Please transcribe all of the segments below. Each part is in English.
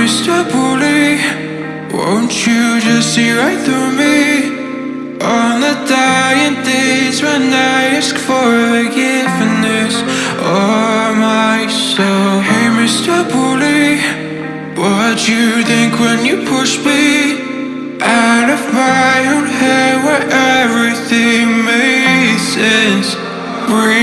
Mr. Bully, won't you just see right through me? On the dying days when I ask for forgiveness or myself. Hey, Mr. Bully, what you think when you push me out of my own head where everything makes sense? Breathing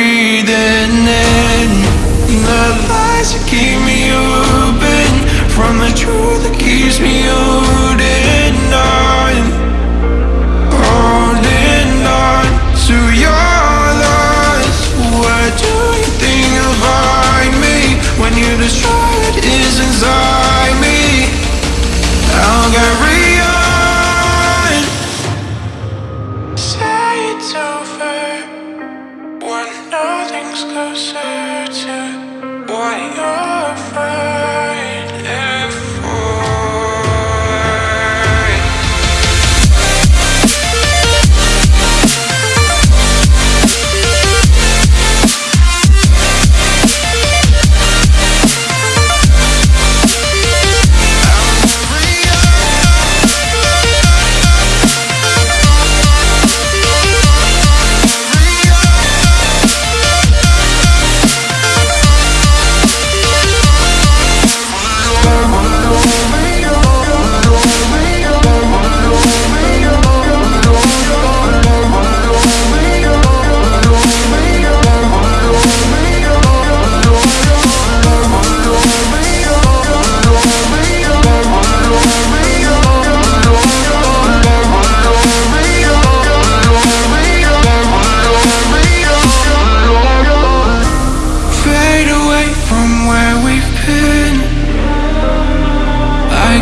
closer to what you're fighting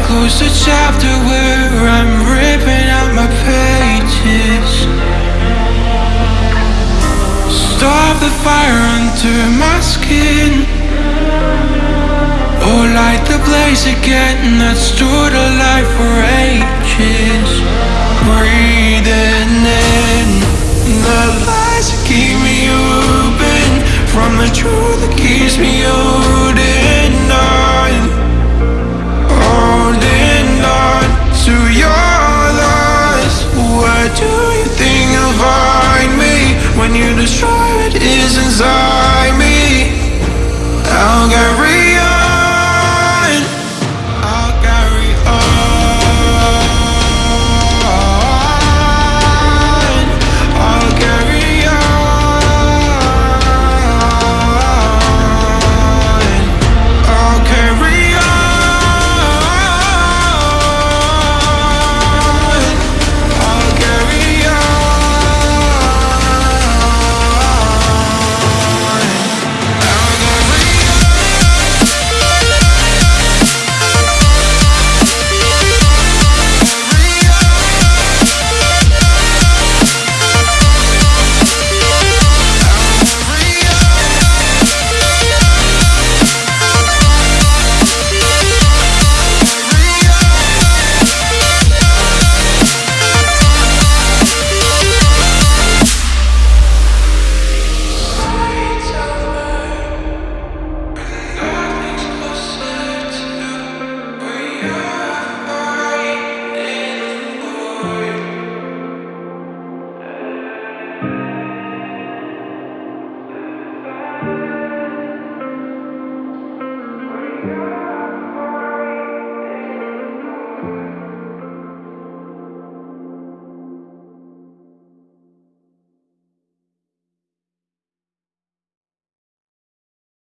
close the chapter where I'm ripping out my pages. Stop the fire under my skin. Or light the blaze again that stood alive for ages. Breathing You destroy.